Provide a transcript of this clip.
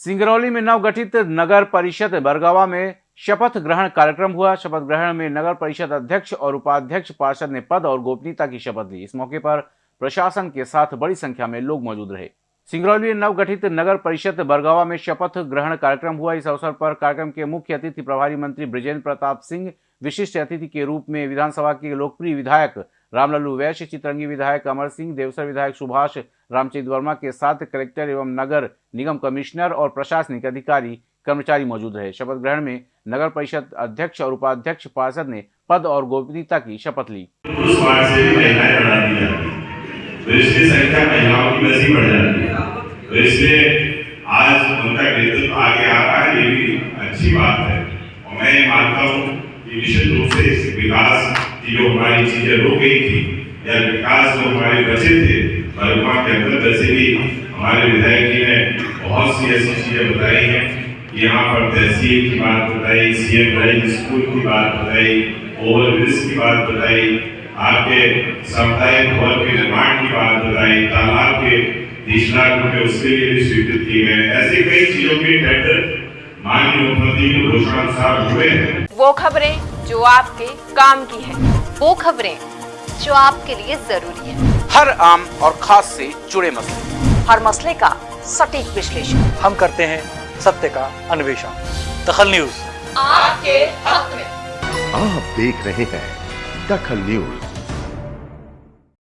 सिंगरौली में नवगठित नगर परिषद बरगावा में शपथ ग्रहण कार्यक्रम हुआ। शपथ ग्रहण में नगर परिषद अध्यक्ष और उपाध्यक्ष पार्षद ने पद और गोपनीयता की शपथ ली। इस मौके पर प्रशासन के साथ बड़ी संख्या में लोग मौजूद रहे। सिंगरौली में नवगठित नगर परिषद बरगावा में शपथ ग्रहण कार्यक्रम हुआ। इस अवसर पर कार्यक्रम के मुख्य अतिथि प्रभारी मंत्री ब्रिजेंद्र प्रताप सिंह, विशिष्ट अतिथि के रूप में विधानसभा के लोकप्रिय विधायक रामलल्लू वैश्य चित्रंगी विधायक अमर सिंह, देवसर विधायक सुभाष रामचंद्र वर्मा के साथ कलेक्टर एवं नगर निगम कमिश्नर और प्रशासनिक अधिकारी कर्मचारी मौजूद रहे। शपथ ग्रहण में नगर परिषद अध्यक्ष और उपाध्यक्ष पार्षद ने पद और गोपनीयता की शपथ ली। तो तो आज उनका नेतृत्व आगे आ रहा है, ये भी अच्छी बात है। और मैं मानता हूँ की जो हमारी चीज़ें रुक गई थी या विकास जो हमारे बचे थे वर्मा के अंदर वैसे भी हमारे विधायक जी ने बहुत सी ऐसी चीज़ें बताई हैं। यहाँ पर तहसील की बात बताई सीएम ड्राइव स्कूल की बात बताई ओवरब्रिज की बात बताई, आपके सामुदायिक भवन के निर्माण की बात बताई, तालाब के रुपए उसके लिए भी स्वीकृत किए गए ऐसी कई चीज़ों के टेंडर माननीय मुख्यमंत्री घोषणा अनुसार हुए हैं। वो खबरें जो आपके काम की है। वो खबरें जो आपके लिए ज़रूरी है। हर आम और खास से जुड़े मसले। हर मसले का सटीक विश्लेषण। हम करते हैं सत्य का अन्वेषण। दखल न्यूज़। आपके हक में। आप देख रहे हैं दखल न्यूज़।